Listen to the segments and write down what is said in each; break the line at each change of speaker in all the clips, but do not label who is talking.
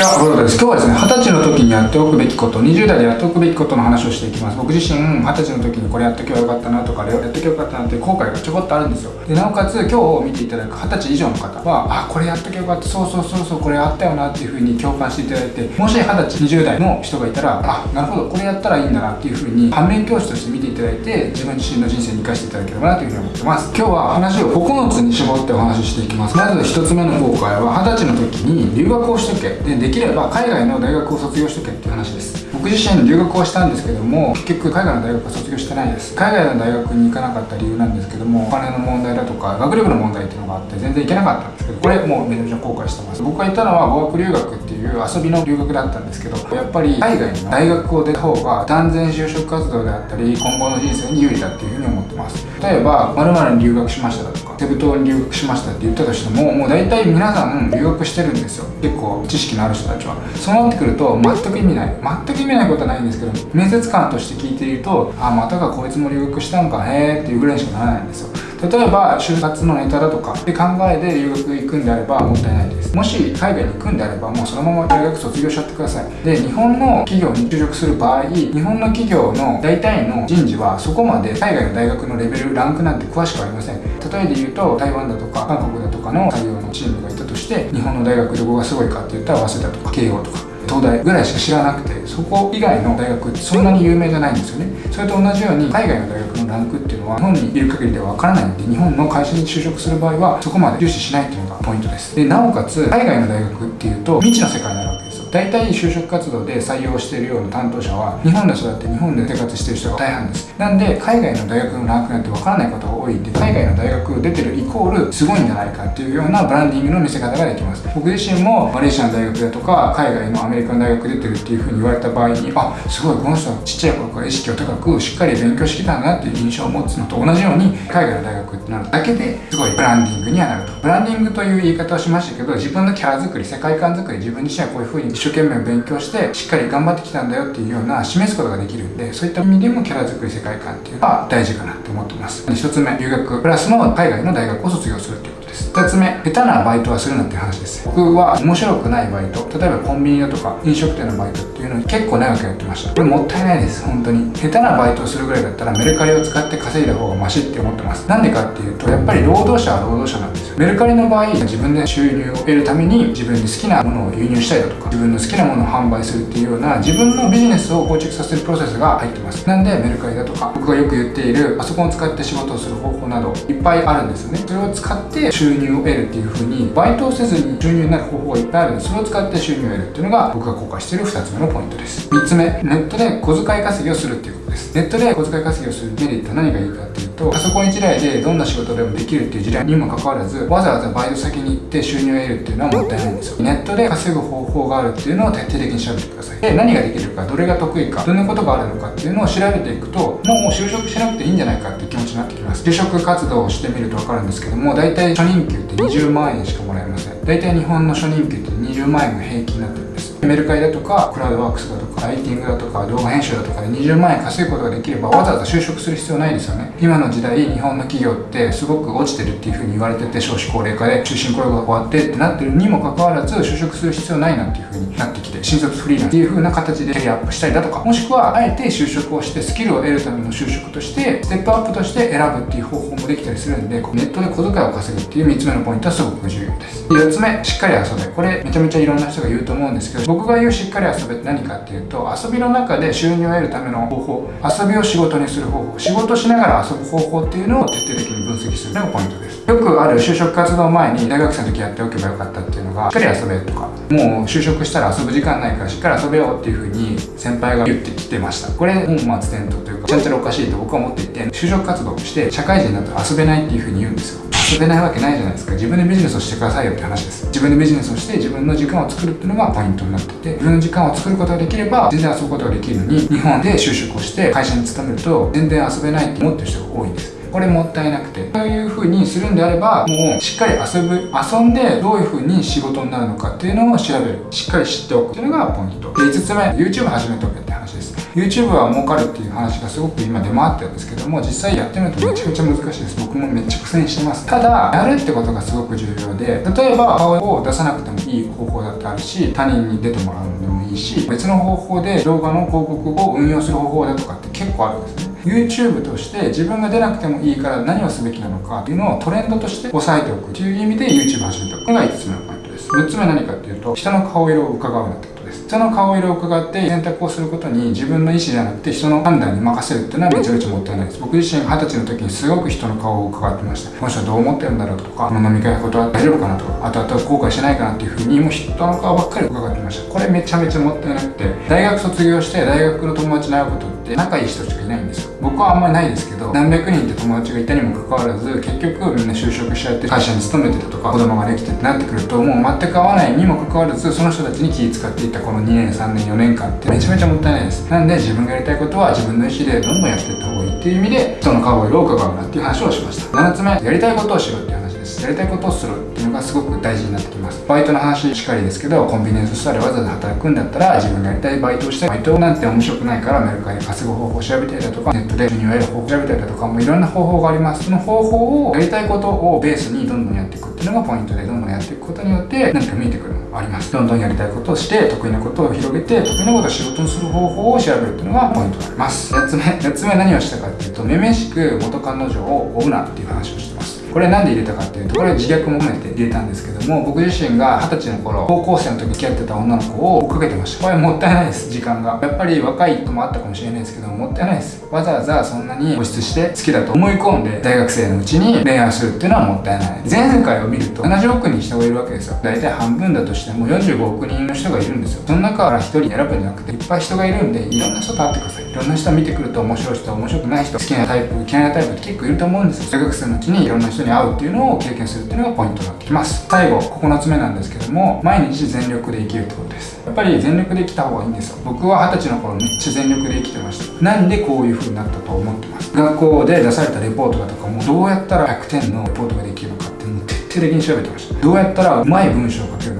ちは、ロードです。今日はですね、20歳の時にやっておくべきこと、20代でやっておくべきことの話をしていきます。僕自身、20歳の時にこれやっとけばよかったなとか、あれやっとけばよかったなって後悔がちょこっとあるんですよ。で、なおかつ、今日見ていただく20歳以上の方は、あ、これやっとけばよかった、そうそうそうそう、これあったよなっていう風に共感していただいて、もし20歳、20代の人がいたら、あ、なるほど、これやったらいいんだなっていう風に、反面教師として見ていただいて、自分自身の人生に生かしていただければなという風に思ってます。今日は話を9つに絞ってお話ししていきます。まず1つ目の後悔は、20歳の時に留学をしとけ。で、できれば海外の大学を卒業しとけっていう話です。僕自身留学をしたんですけども結局海外の大学は卒業してないです。海外の大学に行かなかった理由なんですけどもお金の問題だとか学力の問題っていうのがあって全然行けなかったんですけどこれもうめちゃめちゃ後悔してます。僕が行ったのは語学留学っていう遊びの留学だったんですけどやっぱり海外の大学を出た方が断然就職活動であったり今後の人生に有利だっていうふうに思ってます。例えば〇〇に留学しましただとかセブ島に留学しましたって言ったとしてももう大体皆さん留学してるんですよ。結構知識のある人たちは。そうなってくると全く意味ない。全く意味ないことはないんですけど面接官として聞いているとあまたかこいつも留学したんかへえっていうぐらいしかならないんですよ。例えば就活のネタだとかって考えで留学行くんであればもったいないです。もし海外に行くんであればもうそのまま大学卒業しちゃってください。で日本の企業に就職する場合日本の企業の大体の人事はそこまで海外の大学のレベルランクなんて詳しくありません。例えで言うと台湾だとか韓国だとかの採用のチームがいたとして日本の大学どこがすごいかって言ったら早稲田とか慶応とか。東大ぐらいしか知らなくてそこ以外の大学ってそんなに有名じゃないんですよね。それと同じように海外の大学のランクっていうのは日本にいる限りではわからないので日本の会社に就職する場合はそこまで重視しないっていうのがポイントです。でなおかつ海外の大学っていうと未知の世界なわけで大体就職活動で採用しているような担当者は日本で育って日本で生活してる人が大半です。なんで海外の大学のランクなんて分からないことが多いんで海外の大学出てるイコールすごいんじゃないかっていうようなブランディングの見せ方ができます。僕自身もマレーシアの大学だとか海外のアメリカの大学出てるっていうふうに言われた場合にあすごいこの人はちっちゃい頃から意識を高くしっかり勉強してきたんだなっていう印象を持つのと同じように海外の大学ってなるだけですごいブランディングにはなると。ブランディングという言い方をしましたけど自分のキャラ作り世界観作り自分自身はこういうふうに一生懸命勉強してしっかり頑張ってきたんだよっていうような示すことができるんでそういった意味でもキャラ作り世界観っていうのは大事かなって思ってます。1つ目留学プラスの海外の大学を卒業するっていうことです。2つ目下手なバイトはするなって話です。僕は面白くないバイト例えばコンビニだとか飲食店のバイトっていうのに結構長くやってました。これもったいないです本当に。下手なバイトをするぐらいだったらメルカリを使って稼いだ方がマシって思ってます。なんでかっていうとやっぱり労働者は労働者なんですよ。メルカリの場合自分で収入を得るために自分で好きなものを輸入したりだとか自分の好きなものを販売するっていうような自分のビジネスを構築させるプロセスが入ってます。なんでメルカリだとか僕がよく言っているパソコンを使って仕事をする方法などいっぱいあるんですよね。それを使って収入を得るっていうふうにバイトをせずに収入になる方法がいっぱいあるんでそれを使って収入を得るっていうのが僕が公開している2つ目のポイントです。3つ目ネットで小遣い稼ぎをするっていうです。ネットで小遣い稼ぎをするメリットは何がいいかっていうとパソコン1台でどんな仕事でもできるっていう時代にもかかわらずわざわざバイト先に行って収入を得るっていうのはもったいないんですよ。ネットで稼ぐ方法があるっていうのを徹底的に調べてください。で何ができるかどれが得意かどんなことがあるのかっていうのを調べていくともう就職しなくていいんじゃないかっていう気持ちになってきます。就職活動をしてみると分かるんですけども大体初任給って20万円しかもらえません。大体日本の初任給って20万円が平均になってる。んですメルカリだとかクラウドワークスだとかライティングだとか動画編集だとかで20万円稼ぐことができればわざわざ就職する必要ないですよね。今の時代日本の企業ってすごく落ちてるっていう風に言われてて少子高齢化で終身雇用が終わってってなってるにもかかわらず就職する必要ないなっていう風になってきて新卒フリーランスっていう風な形でキャリアアップしたりだとかもしくはあえて就職をしてスキルを得るための就職としてステップアップとして選ぶっていう方法もできたりするんでネットで小遣いを稼ぐっていう3つ目のポイントはすごく重要です。4つ目しっかり遊べ。これめちゃめちゃいろんな人が言うと思うんですけど僕が言うしっかり遊べって何かっていうと遊びの中で収入を得るための方法。遊びを仕事にする方法。仕事しながら遊ぶ方法っていうのを徹底的に分析するのがポイントです。よくある就職活動前に大学生の時やっておけばよかったっていうのがしっかり遊べとか。もう就職したら遊ぶ時間ないからしっかり遊べようっていう風に先輩が言ってきてました。これ本末転倒というかちゃんちゃらおかしいと僕は思っていて就職活動して社会人になったら遊べないっていう風に言うんですよ。遊べないわけないじゃないですか。自分でビジネスをしてくださいよって話です。自分でビジネスをして自分の時間を作るっていうのがポイントになってて自分の時間を作ることができれば全然遊ぶことができるのに日本で就職をして会社に勤めると全然遊べないって思ってる人が多いんです。これもったいなくて。そういう風にするんであればもうしっかり遊ぶ遊んでどういう風に仕事になるのかっていうのを調べる。しっかり知っておくっていうのがポイント。で5つ目 YouTube 始めておけって話です。YouTube は儲かるっていう話がすごく今出回ってるんですけども実際やってみるとめちゃくちゃ難しいです。僕もめっちゃ苦戦してます。ただやるってことがすごく重要で例えば顔を出さなくてもいい方法だってあるし他人に出てもらうのでもいいし別の方法で動画の広告を運用する方法だとかって結構あるんですね。YouTube として自分が出なくてもいいから何をすべきなのかっていうのをトレンドとして押さえておくという意味で YouTube 始めた。これが5つ目のポイントです。6つ目は何かっていうと人の顔色を伺うなってこと。人の顔色を伺って選択をすることに自分の意思じゃなくて人の判断に任せるっていうのはめちゃめちゃもったいないです。僕自身二十歳の時にすごく人の顔を伺ってました。この人はどう思ってるんだろうとかこの飲み会のことは大丈夫かなとかあとあと後悔しないかなっていうふうにもう人の顔ばっかり伺ってました。これめちゃめちゃもったいなくて大学卒業して大学の友達に会うことって仲いい人しかいないんですよ。僕はあんまりないですけど何百人って友達がいたにもかかわらず結局みんな就職しちゃって会社に勤めてたとか子供ができてってなってくるともう全く合わないにもかかわらずその人たちに気使っていたこの2年3年4年間ってめちゃめちゃもったいないです。なんで自分がやりたいことは自分の意思でどんどんやっていった方がいいっていう意味で人の顔色を伺うなっていう話をしました。7つ目やりたいことをしろっていう話です。やりたいことをするっていうのがすごく大事になってきます。バイトの話しかりですけどコンビニエンスストアでわざわざ働くんだったら自分がやりたいバイトをしてバイトなんて面白くないからメルカリで稼ぐ方法を調べたりだとかネットで収入を得る方法を調べたりだとかもういろんな方法があります。その方法をやりたいことをベースにどんどんやっていく。っていうのがポイントでどんどんやっていくことによって何か見えてくるのあります。どんどんやりたいことをして得意なことを広げて得意なことを仕事にする方法を調べるっていうのがポイントになります。8つ目8つ目何をしたかっていうとめめしく元彼女を追うなっていう話をしてこれなんで入れたかっていうとこれ自虐も込めて入れたんですけども僕自身が二十歳の頃高校生の時付き合ってた女の子を追っかけてました。これもったいないです時間が。やっぱり若い人もあったかもしれないですけどもったいないです。わざわざそんなに固執して好きだと思い込んで大学生のうちに恋愛するっていうのはもったいない。前回を見ると70億人人がいるわけですよ。大体半分だとしても45億人の人がいるんですよ。その中から1人選ぶんじゃなくていっぱい人がいるんでいろんな人と会ってください。いろんな人見てくると面白い人面白くない人好きなタイプ嫌いなタイプって結構いると思うんですよ。大学生のうちにいろんな人に会うっていうのを経験するっていうのがポイントになってきます。最後9つ目なんですけども毎日全力で生きるってことです。やっぱり全力で生きた方がいいんですよ。僕は二十歳の頃めっちゃ全力で生きてました。なんでこういう風になったと思ってます。学校で出されたレポートだとかもどうやったら100点のレポートができるかってもう徹底的に調べてました。どうやったらうまい文章を書けるのか。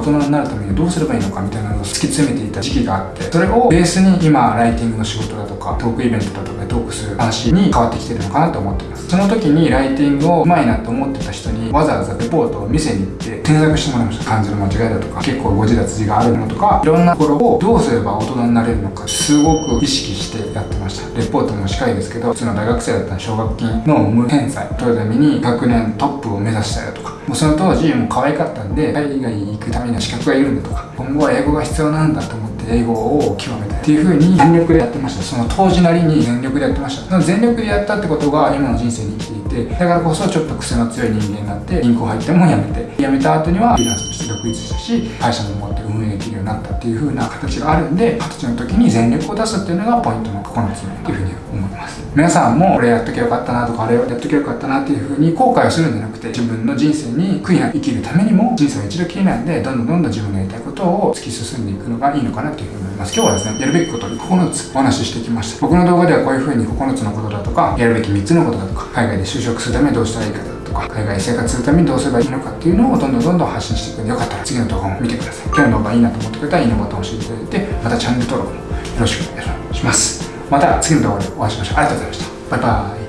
大人になるためにどうすればいいのかみたいなのを突き詰めていた時期があってそれをベースに今ライティングの仕事だとかトークイベントだとかでトークする話に変わってきてるのかなと思ってます。その時にライティングをうまいなと思ってた人にわざわざレポートを見せに行って添削してもらいました漢字の間違いだとか結構誤字脱字があるのとかいろんなところをどうすれば大人になれるのかすごく意識してやってました。レポートも近いですけど普通の大学生だったら奨学金の無返済。を取るために学年トップを目指したりだとかもうその当時もう可愛かったんで海外に行くためには資格がいるんだとか今後は英語が必要なんだと思って英語を極めたっていう風に全力でやってました。その当時なりに全力でやってました。その全力でやったってことが今の人生に生きていてだからこそちょっと癖の強い人間になって銀行入っても辞めて辞めた後にはフリーランスとして独立したし会社も運営できるようになったっていう風な形があるんで二十歳の時に全力を出すっていうのがポイントの9つっていう風に思います。皆さんもこれやっときゃよかったなとかあれをやっときゃよかったなっていう風に後悔をするんじゃなくて自分の人生に悔いなく生きるためにも人生は一度きりなんでどんどんどんどん自分のやりたいことを突き進んでいくのがいいのかなっていう風に思います。今日はですねやるべきことに9つお話ししてきました。僕の動画ではこういう風に9つのことだとかやるべき3つのことだとか海外で就職するためにどうしたらいいかとか海外生活するためにどうすればいいのかっていうのをどんどんどんどん発信していく。んでよかったら次の動画も見てください。今日の動画いいなと思ってくれたらいいねボタンを押していただいてまたチャンネル登録もよろしくお願いします。また次の動画でお会いしましょう。ありがとうございました。バイバイ。